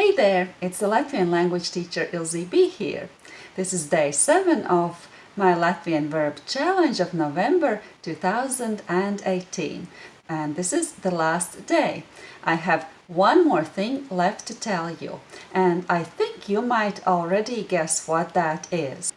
Hey there, it's the Latvian language teacher Ilze B here. This is day 7 of my Latvian verb challenge of November 2018 and this is the last day. I have one more thing left to tell you and I think you might already guess what that is.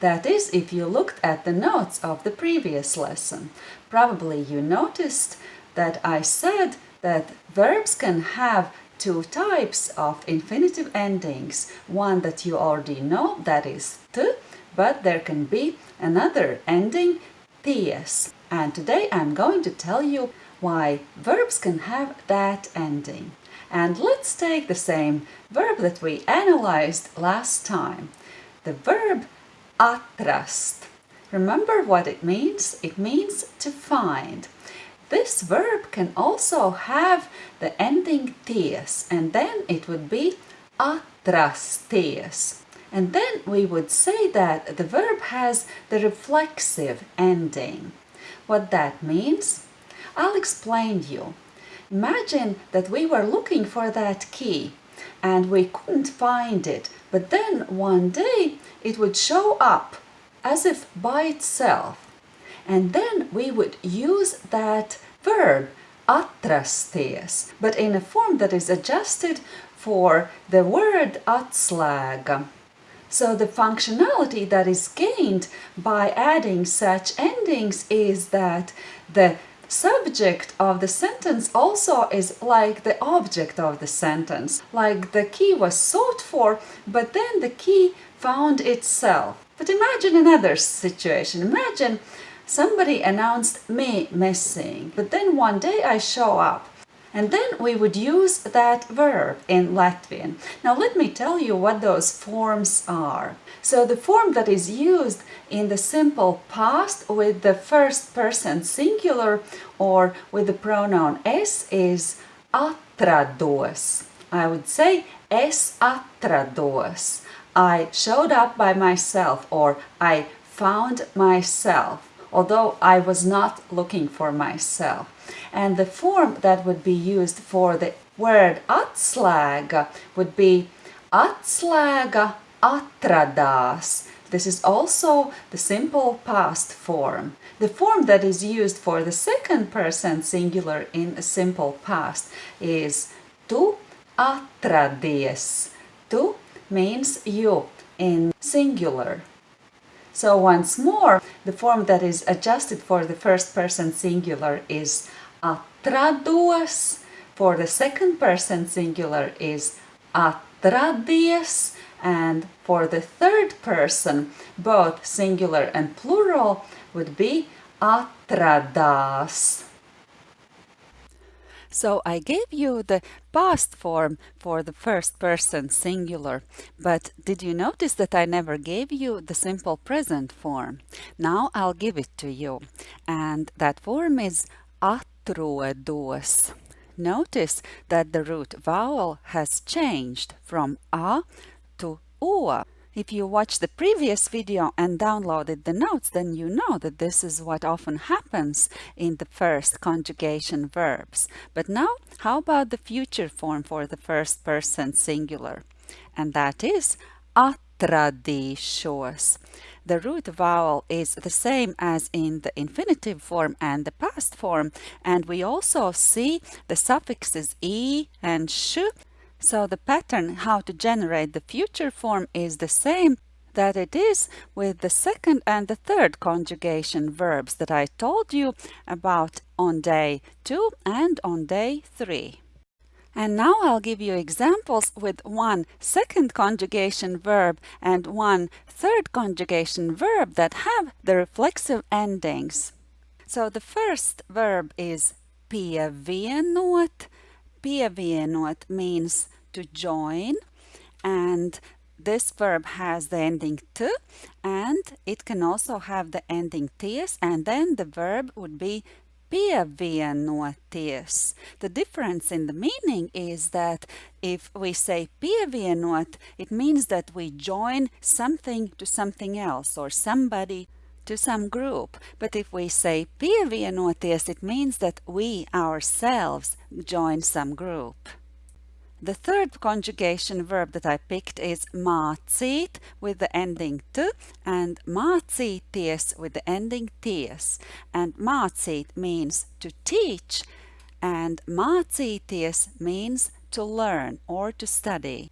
That is if you looked at the notes of the previous lesson. Probably you noticed that I said that verbs can have two types of infinitive endings. One that you already know, that is t, but there can be another ending, ties. And today I'm going to tell you why verbs can have that ending. And let's take the same verb that we analyzed last time. The verb atrast. Remember what it means? It means to find. This verb can also have the ending ties and then it would be atrasties. And then we would say that the verb has the reflexive ending. What that means? I'll explain you. Imagine that we were looking for that key and we couldn't find it, but then one day it would show up as if by itself and then we would use that verb atrasties, but in a form that is adjusted for the word atslēga. So the functionality that is gained by adding such endings is that the subject of the sentence also is like the object of the sentence, like the key was sought for, but then the key found itself. But imagine another situation. Imagine somebody announced me missing, but then one day I show up. And then we would use that verb in Latvian. Now let me tell you what those forms are. So the form that is used in the simple past with the first person singular or with the pronoun es is atrados. I would say es atrados. I showed up by myself or I found myself, although I was not looking for myself. And the form that would be used for the word atslēga would be atslēga atradās. This is also the simple past form. The form that is used for the second person singular in a simple past is tu atradies. Tu means you in singular. So once more, the form that is adjusted for the first person singular is atrados, for the second person singular is atradies, and for the third person, both singular and plural would be atradās. So I gave you the past form for the first person singular, but did you notice that I never gave you the simple present form? Now I'll give it to you, and that form is atrodos. Notice that the root vowel has changed from a to o. If you watched the previous video and downloaded the notes, then you know that this is what often happens in the first conjugation verbs. But now, how about the future form for the first person singular? And that is atradīšos. The root vowel is the same as in the infinitive form and the past form, and we also see the suffixes e and sh so the pattern how to generate the future form is the same that it is with the second and the third conjugation verbs that I told you about on day 2 and on day 3. And now I'll give you examples with one second conjugation verb and one third conjugation verb that have the reflexive endings. So the first verb is pievienot, Pievienot means to join and this verb has the ending t and it can also have the ending ties and then the verb would be pievienoties. The difference in the meaning is that if we say pievienot, it means that we join something to something else or somebody to some group. But if we say pievienoties, it means that we ourselves join some group. The third conjugation verb that I picked is mācīt with the ending t and mācīties with the ending ties. And mācīt means to teach and mācīties means to learn or to study.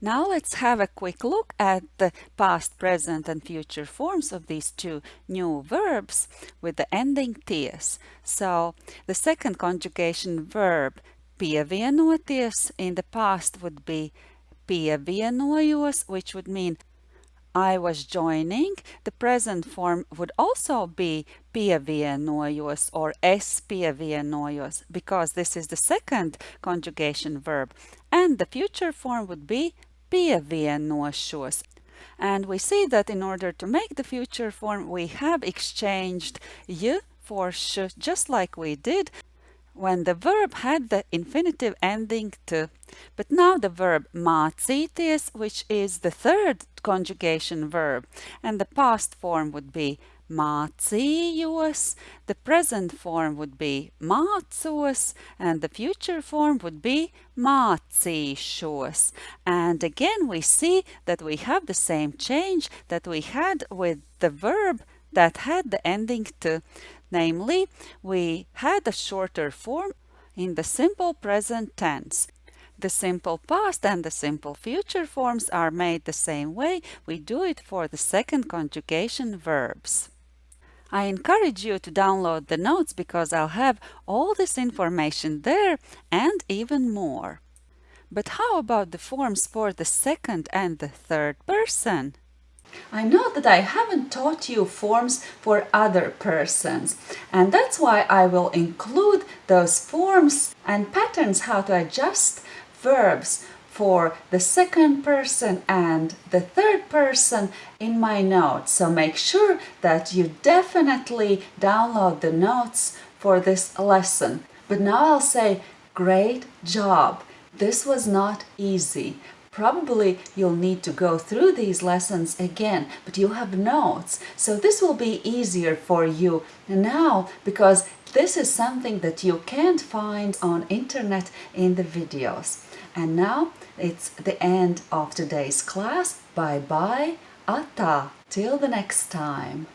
Now let's have a quick look at the past, present and future forms of these two new verbs with the ending ties. So the second conjugation verb pievienoties in the past would be pievienojos, which would mean I was joining. The present form would also be pievienojos or es pievienojos because this is the second conjugation verb. And the future form would be pievienošos. And we see that in order to make the future form, we have exchanged y for sh, just like we did when the verb had the infinitive ending to. But now the verb mācīties, which is the third conjugation verb, and the past form would be mācījos, the present form would be mācos, and the future form would be mācīšos. And again we see that we have the same change that we had with the verb that had the ending to. Namely, we had a shorter form in the simple present tense. The simple past and the simple future forms are made the same way. We do it for the second conjugation verbs. I encourage you to download the notes because I'll have all this information there and even more. But how about the forms for the second and the third person? I know that I haven't taught you forms for other persons and that's why I will include those forms and patterns how to adjust verbs for the second person and the third person in my notes. So make sure that you definitely download the notes for this lesson. But now I'll say great job. This was not easy, Probably you'll need to go through these lessons again, but you have notes. So this will be easier for you now because this is something that you can't find on internet in the videos. And now it's the end of today's class. Bye bye. Ata. Till the next time.